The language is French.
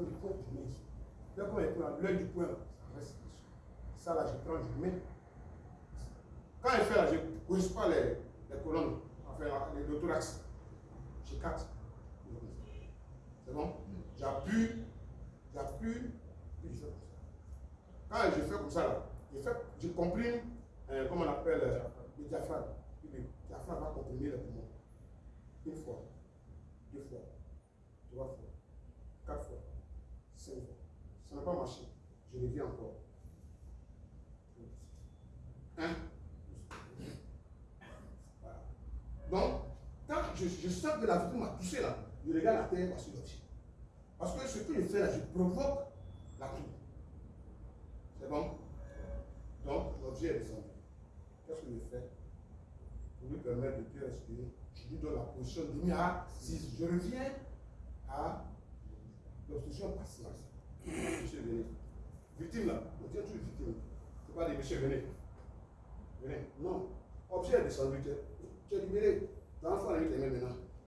le je. Là, comme elle prend l'œil du point, ça reste dessus. Ça là, je prends, je mets. Quand elle fait là, je ne pas les, les colonnes, enfin les, le thorax. Je capte. C'est bon? J'appuie, j'appuie, puis je fais comme ça. Quand je fais comme ça là, je, fais, je comprime, euh, comment on appelle, euh, le diaphragme. Le diaphragme va comprimer les poumons. Une fois, deux fois, trois fois, quatre fois, cinq fois. Ça n'a pas marché. Je reviens encore. Un. Voilà. Donc, quand je, je sens que la victime m'a touché là, je regarde la terre, voici l'objet. Parce que ce que je fais là, je provoque la toux. C'est bon? Donc, l'objet est descendu. Qu'est-ce que je fais? Pour lui permettre de bien respirer, je lui donne la position de mi à 6. Je reviens à l'obstruction passive. Monsieur, venez. Victime là, on tient toujours victime. C'est pas des monsieur, venez. Venez. Non. Objet est descendu, tu es, libéré. L'enfant a mis tes mains maintenant.